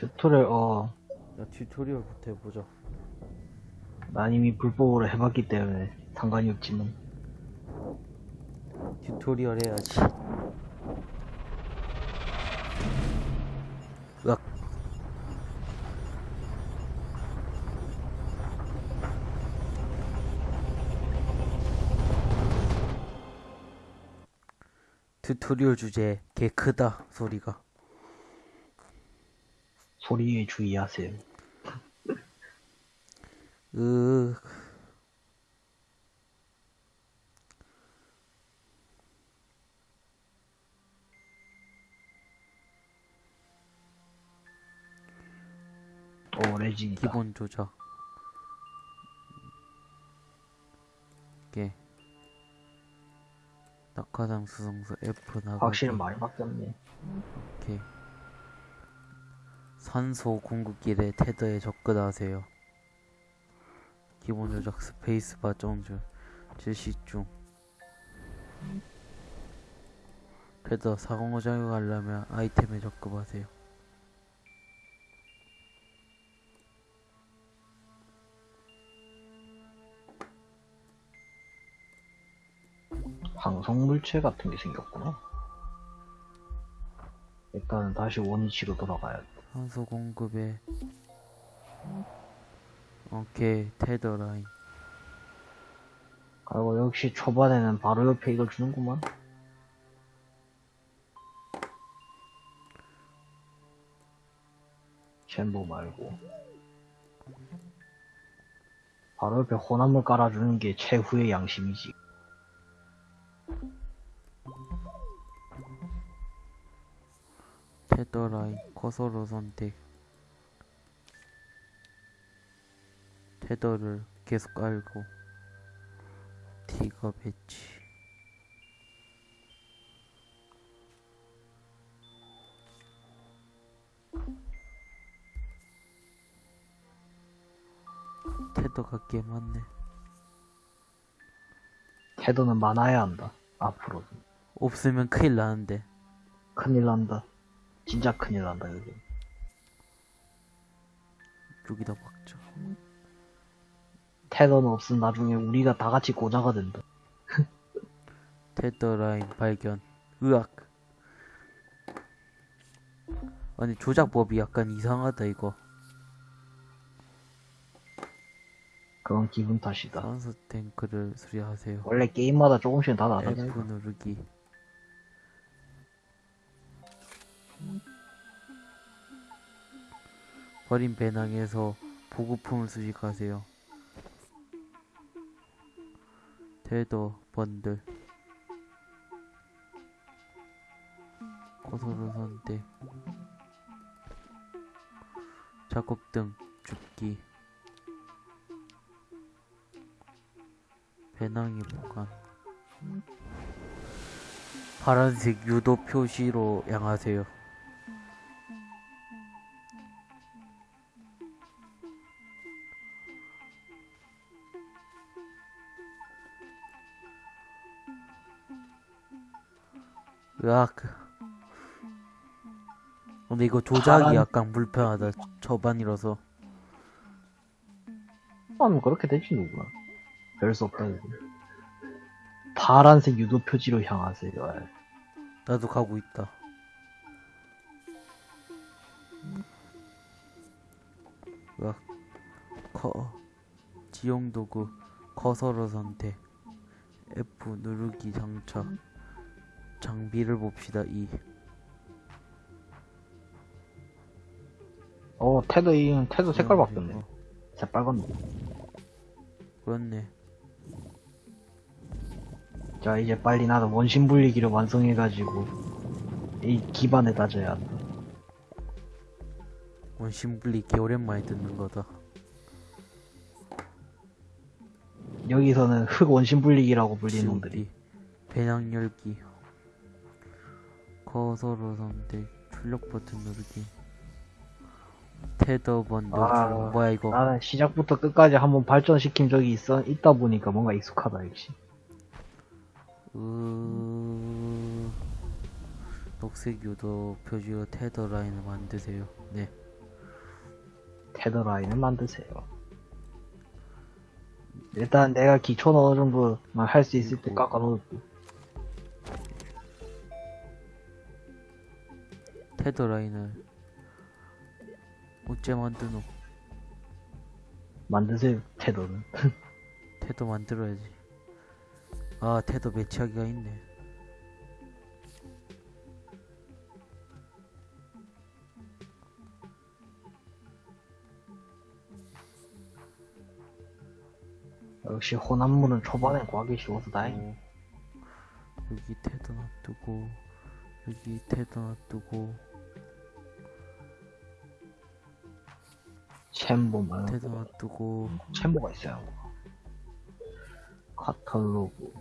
tutorial 어, 야 tutorial부터 해보자. 난 이미 불법으로 해봤기 때문에 상관이 없지만. tutorial 해야지. 으악. 튜토리얼 주제 개 크다 소리가 소리에 주의하세요. 으 오 레진이다. 기본 조작 이게 낙하산 수성수 F 나가기 확실히 많이 바뀌었네. 오케이. 산소 공급길에 테더에 접근하세요. 기본 조작 스페이스바 정줄 실시 중. 테더 사공호 작용하려면 아이템에 접근하세요. 방송 물체 같은 게 생겼구나. 일단은 다시 원위치로 돌아가야 돼. 산소 공급에 오케이 테더 라인 그리고 역시 초반에는 바로 옆에 이걸 주는구만. 챔버 말고. 바로 옆에 혼합물 깔아주는 게 최후의 양심이지. 테더 라인 커서로 선택 테더를 계속 깔고 디가 배치 테더가 꽤 많네 태도는 많아야 한다. 앞으로도. 없으면 큰일 나는데 큰일 난다. 진짜 큰일 난다, 여기. 여기다 박자 테더는 없으면 나중에 우리가 다 같이 고자가 된다. 테더 라인 발견 으악 아니 조작법이 약간 이상하다 이거 그건 기분 탓이다. 산소 탱크를 수리하세요 원래 게임마다 조금씩 다 나가잖아. F 누르기 버린 배낭에서 보급품을 수집하세요. 테더 번들. 고소로 선택 작업등 줍기. 배낭이 보관. 파란색 유도 표시로 향하세요. 으악. 근데 이거 조작이 파란- 약간 불편하다. 저반이라서. 하면 그렇게 되지, 누구나. 별수 없다, 이거. 파란색 유도 표지로 향하세요. 아이. 나도 가고 있다. 으악. 커. 지용 도구. 커서로 선택. F 누르기 장착. 장비를 봅시다. E. 어, 테더, 이, 테더 색깔 바뀌었네. 어, 새빨갛네. 그렇네. 자, 이제 빨리 나도 원심 분리기를 완성해가지고, 이 기반에 다져야 한다. 원심 분리 개 오랜만에 듣는 거다. 여기서는 흑 원심 분리기라고 불리는 놈들이. 배낭 열기. 커서로 선택. 출력 버튼 누르기. 테더 번들. 아, 뭐야 이거? 나는 시작부터 끝까지 한번 발전시킨 적이 있어, 있다 보니까 뭔가 익숙하다, 역시. 으... 녹색 유도 표지로 테더 라인을 만드세요. 네. 테더 라인을 만드세요. 일단 내가 기초는 어느 정도만 할 수 있을 때 깎아놓을게. 테더 라인을 어째 만드노? 만드세요, 테더는. 테더 만들어야지. 아, 테더 매치하기가 있네. 역시 호남물은 초반에 구하기 쉬워서 다행이네. 어, 여기 테더 놔두고 여기 테더 놔두고 챔보만. 테더 놔두고 챔보가 있어요. 카탈로그.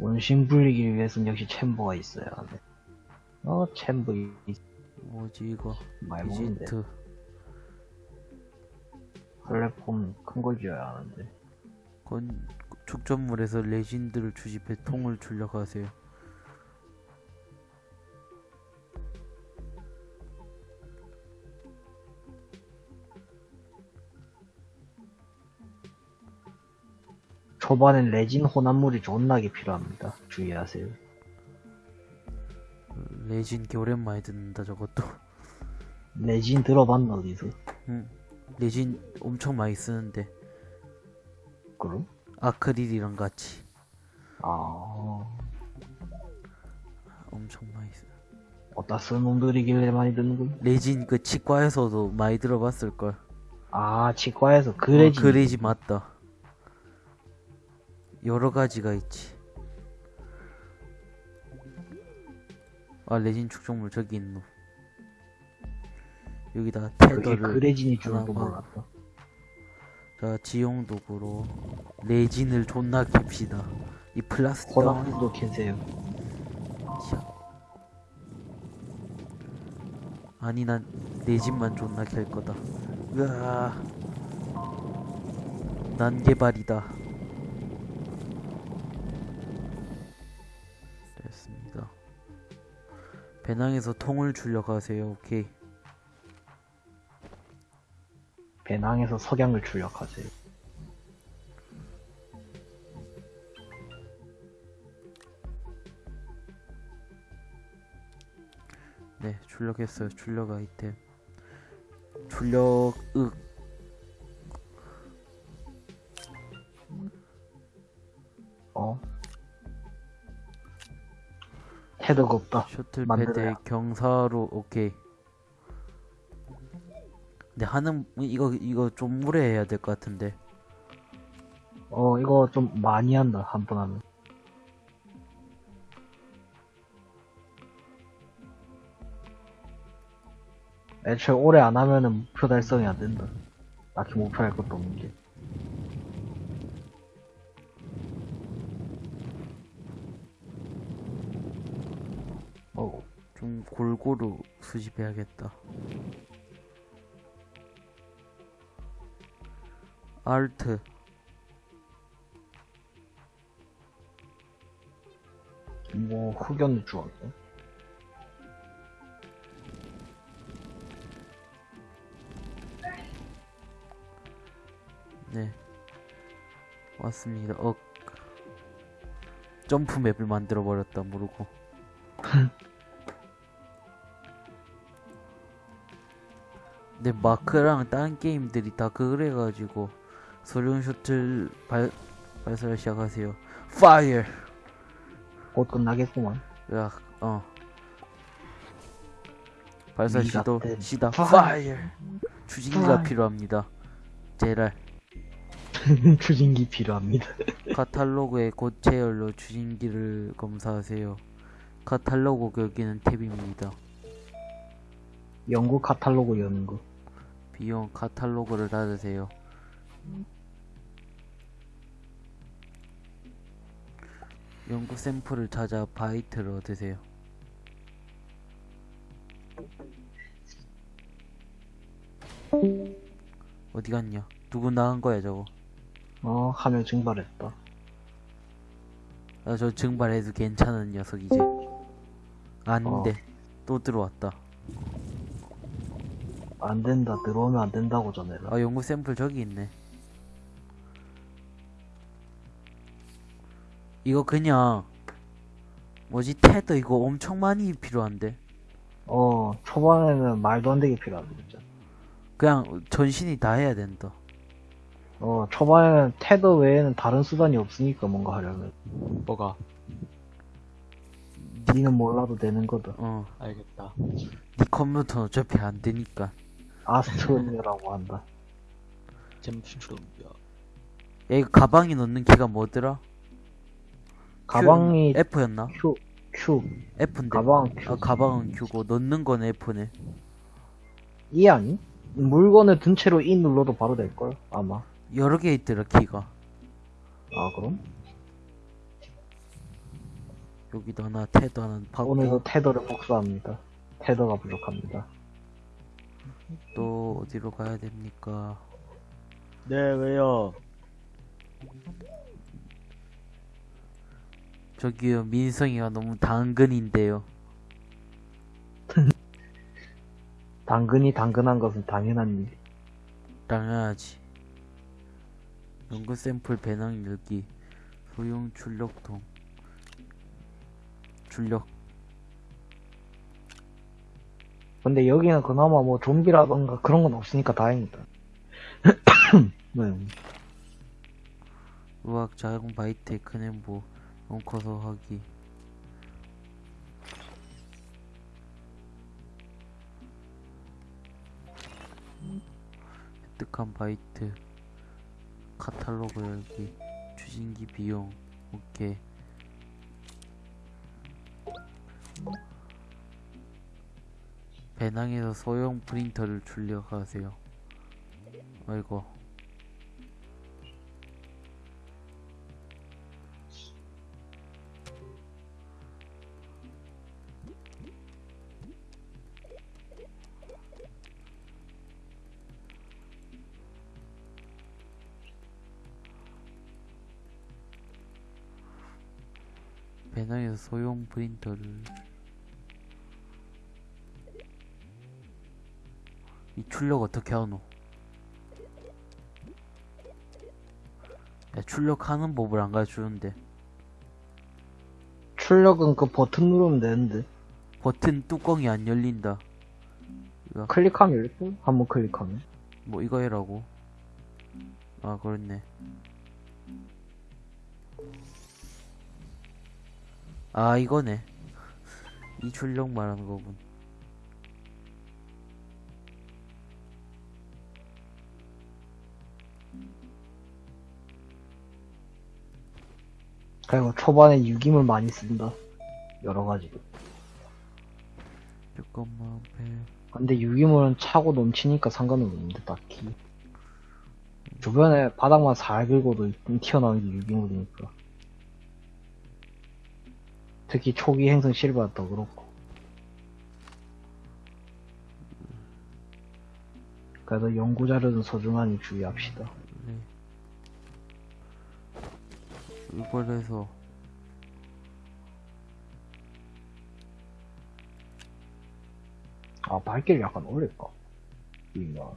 원심 불리기 위해서는 역시 챔버가 있어야 하네. 어, 챔버 이, 이- 뭐지 이거. 비지트 플랫폼 큰 걸 지어야 하는데. 건 축전물에서 레진들을 주집해 통을 출력 하세요. 초반엔 레진 혼합물이 존나게 필요합니다. 주의하세요. 레진 개 오랜만에 듣는다 저것도. 레진 들어봤나 어디서? 응. 레진 엄청 많이 쓰는데 그럼? 아크릴이랑 같이 아, 엄청 많이 써. 어디다 쓴 놈들이길래 많이 듣는 거야? 레진 그 치과에서도 많이 들어봤을 걸. 아, 치과에서 그 레진. 어, 그 레진 맞다. 여러 가지가 있지. 아 레진 축적물 저기 있노. 여기다 테더를 그 레진이 줄도 하나만. 몰랐다. 자 지용 도구로 레진을 존나 캡시다. 이 플라스틱 캔세요. 샤. 아니 난 레진만 존나 캘 거다. 으아. 난 개발이다. 배낭에서 통을 출력하세요. 오케이. 배낭에서 석양을 출력하세요. 네, 출력했어요. 출력 아이템. 출력 윽. 어? 헤드가 없다. 셔틀. 패드 경사로 오케이. 근데 하는 이거 이거 좀 오래 해야 될 것 같은데. 어, 이거 좀 많이 한다, 한 번 하면. 애초에 오래 안 하면은 목표 달성이 안 된다. 딱히 목표할 것도 없는 게. 좀 골고루 수집해야겠다. 알트 뭐, 흑연을 주었네. 네 왔습니다. 어 점프 map을 만들어 버렸다 모르고. 근데 마크랑 다른 게임들이 다 그래가지고 소련 셔틀 발 발사를 시작하세요. fire. 곧 끝나겠구만. 야, 어. 발사 시도 때. 시다. fire. 추진기가. 필요합니다. 제랄. 추진기 필요합니다. 카탈로그의 고체열로 추진기를 검사하세요. 카탈로그 여기는 탭입니다. 영국 카탈로그 여는 거. 비용 카탈로그를 닫으세요. 연구 샘플을 찾아 바이트를 얻으세요. 어디 갔냐? 누구 나간 거야 저거? 어, 하면 증발했다. 아, 저 증발해도 괜찮은 녀석이지. 아닌데 또 들어왔다. 안 된다. 들어오면 안 된다고 전해라. 아 연구 샘플 저기 있네 이거 그냥 뭐지 테더 이거 엄청 많이 필요한데 어, 초반에는 말도 안 되게 필요하다, 진짜. 그냥 전신이 다 해야 된다 어, 초반에는 테더 외에는 다른 수단이 없으니까 뭔가 하려면. 뭐가? 니는 몰라도 되는 거다. 어 알겠다. 니 컴퓨터는 어차피 안 되니까 아스트론이라고 한다. 잼춘추럼 야. 야 이거 가방에 넣는 키가 뭐더라? 가방이 F였나? Q, Q, F인데 가방 Q. 아 가방은 Q고 넣는 건 F네 E 아니? 물건을 든 채로 E 눌러도 바로 될걸? 아마. 여러 개 있더라 키가 아, 그럼? 여기도 하나 테더 하나 받고 오늘도 테더를 복수합니다. 테더가 부족합니다. 또 어디로 가야 됩니까? 네, 왜요? 저기요 민성이가 너무 당근인데요 당근이 당근한 것은 당연한 일. 당연하지 연구 샘플 배낭 열기 소형 출력통 출력 근데 여기는 그나마 뭐 좀비라던가 그런 건 없으니까 다행이다. 네. 의학 자동 바이트 크넨보 원커서 하기. 획득한 바이트. 카탈로그 열기. 추진기 비용. 오케이 배낭에서 소형 프린터를 출력하세요. 아이고. 배낭에서 소형 프린터를 이 출력 어떻게 하노? 야 출력하는 법을 안 가르쳐주는데 출력은 그 버튼 누르면 되는데. 버튼 뚜껑이 안 열린다 클릭하면 열릴걸? 한번 클릭하면. 뭐 이거 해라고 아 그렇네 아 이거네 이 출력 말하는 거군 그리고 초반에 유기물 많이 쓴다. 여러. 잠깐만 배 근데 유기물은 차고 넘치니까 상관은 없는데, 딱히. 주변에 바닥만 살 긁어도 튀어나오는 게 유기물이니까. 특히 초기 행성 실버도 그렇고. 그래도 연구자료는 소중하니 주의합시다. 네. 이걸 해서 아, 발길을 약간 올릴까? 이거.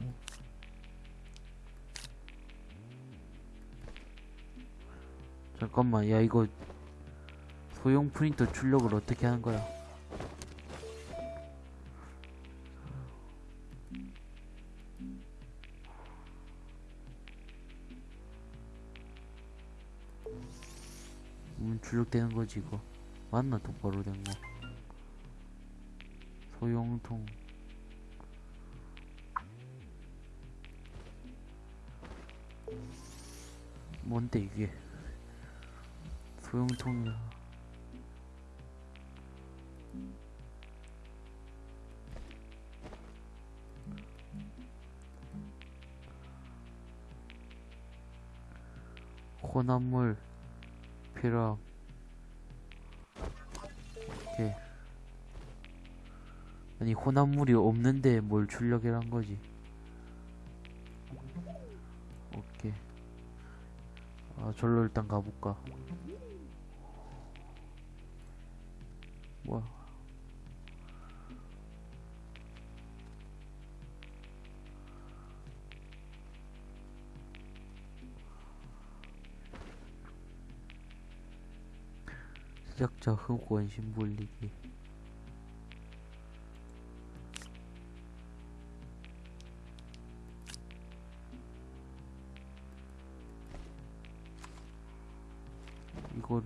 잠깐만 야 이거 소형 프린터 출력을 어떻게 하는 거야 음 출력되는 거지 이거. 맞나? 똑바로 된 거. 소형통. 뭔데 이게? 소형통이야. 혼합물 필요함 아니 혼합물이 없는데 뭘 출력을 한 거지? 오케이. 아 절로 일단 가볼까? 뭐야? 시작자 흑원 심볼리기.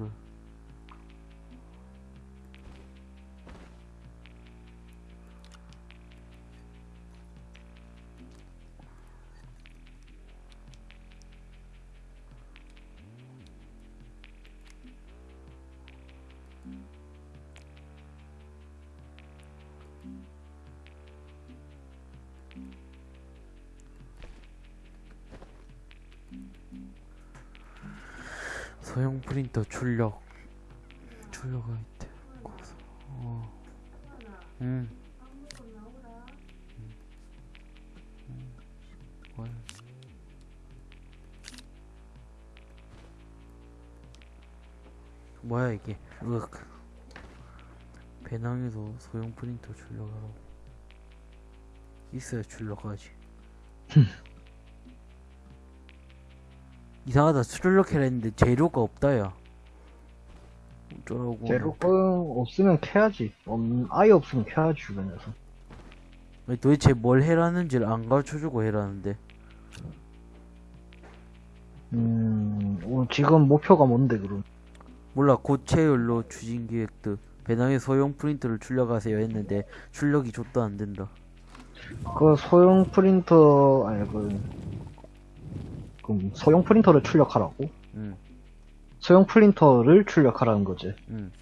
이 소형 프린터 출력 출력 아이템 고소 어. 음. 음. 음. 월. 뭐야 이게 으악 배낭에서 소형 프린터 출력하라고 있어야 출력하지 이상하다. 출력해라 했는데 재료가 없다 야. 어쩌라고. 재료가 없으면 캐야지. 없, 아예 없으면 캐야지, 주변에서. 아니, 도대체 뭘 해라는지를 안 가르쳐주고 해라는데. 음, 오늘 지금 목표가 뭔데, 그럼? 몰라. 고체열로 추진 기획도 배낭에 소형 프린터를 출력하세요 했는데 출력이 좆도 안 된다. 그 소형 프린터, 아니, 그, 그럼 소형 프린터를 출력하라고? 응 소형 프린터를 출력하라는 거지. 응.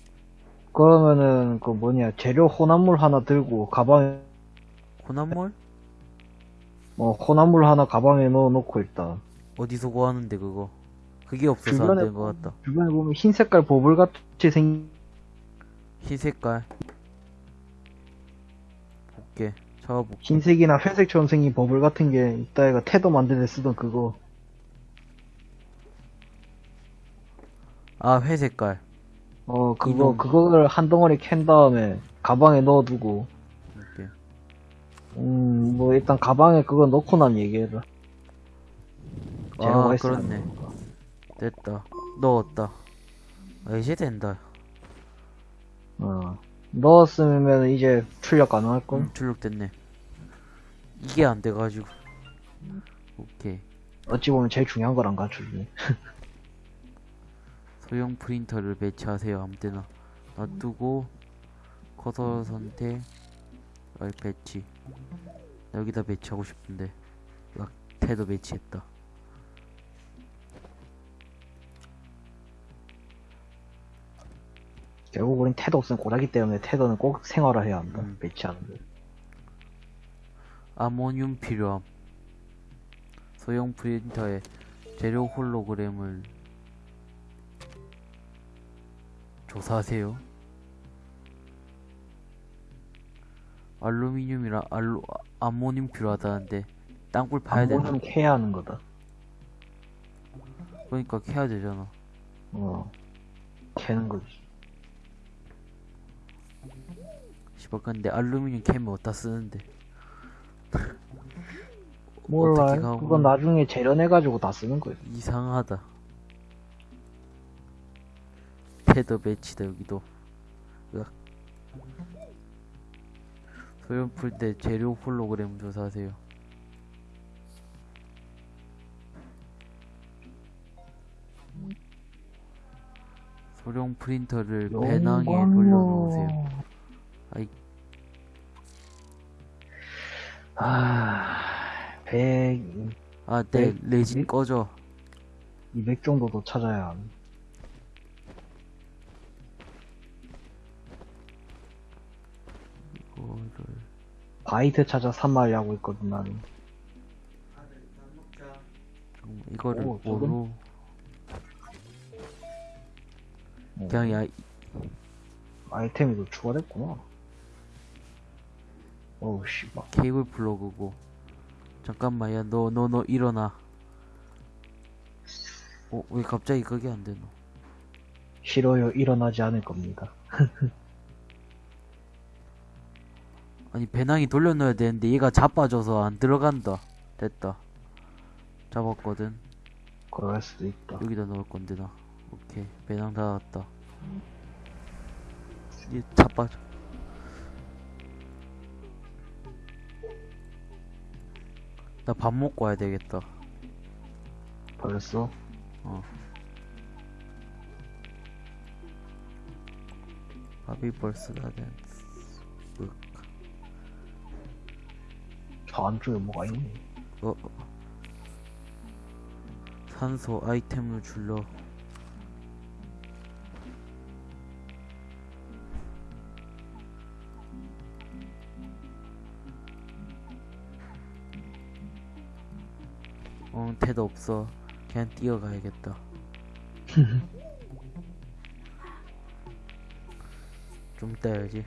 그러면은, 그 뭐냐, 재료 혼합물 하나 들고, 가방에, 혼합물? 어, 혼합물 하나 가방에 넣어놓고 있다. 어디서 구하는데 그거 그게 없어서 안 된 것 같다 주변에 보면 흰 색깔 버블 같이 생긴, 흰 색깔 볼게 잡아볼게 흰색이나 회색처럼 생긴 버블 같은 게 있다 애가 태도 만들 때 쓰던 그거. 아 회 색깔 어, 그거, 이놈. 그거를 한 덩어리 캔 다음에 가방에 넣어두고, 이렇게 음, 뭐, 일단 가방에 그거 넣고 난 얘기해라. 아 그렇네. 됐다 넣었다 아 이제 된다 어. 넣었으면 이제 출력 가능할걸? 음, 출력됐네 이게 안 돼가지고 오케이 어찌 보면 제일 중요한 걸안 가르쳐주네. 소형 프린터를 배치하세요 아무 때나 놔두고 커서 선택 알 배치 여기다 배치하고 싶은데 막 태도 배치했다 결국 우린 태도 없으면 고라기 때문에 태도는 꼭 생활화 해야 한다. 음. 배치하는데. 아모늄 필요함 소형 프린터에 재료 홀로그램을 조사하세요 알루미늄이랑 알루 아모늄 필요하다는데 땅굴 파야 되나? 안보는 캐야 하는 거다. 그러니까 캐야 되잖아 어. 캐는 거지. 씨발 근데 알루미늄 캐면 어디다 쓰는데 몰라. 그건 나중에 재련해가지고 다 쓰는 거야. 이상하다 패더 배치다 여기도 으악. 소형 풀때 재료 홀로그램 조사하세요 소형 프린터를 배낭에 돌려놓으세요 아이. 아, 100, 아, 네, 네, 레진 네? 꺼져. 200 정도도 찾아야 함. 이거 바이트 찾아 3마리 하고 있거든, 나는. 좀 이거를 오? 뭐로 어, 그냥 야 아이템이 또 추가됐구나. 어우, 씨발. 케이블 플러그고 잠깐만 야 너 너 너 일어나. 어 왜 갑자기 그게 안 되노? 싫어요, 일어나지 않을 겁니다. 아니 배낭이 돌려놓아야 되는데 얘가 자빠져서 안 들어간다. 됐다. 잡았거든. 그럴 수도 있다. 여기다 넣을 건데 나. 오케이 배낭 닫았다. 이제 자빠져 나 밥 먹고 와야 되겠다 벌써? 밥이 벌써 다 됐어 저 안쪽에 뭐가 있네. 어, 어. 산소 아이템을 줄러 어, 태도 없어. 그냥 뛰어가야겠다. 좀 이따 해야지.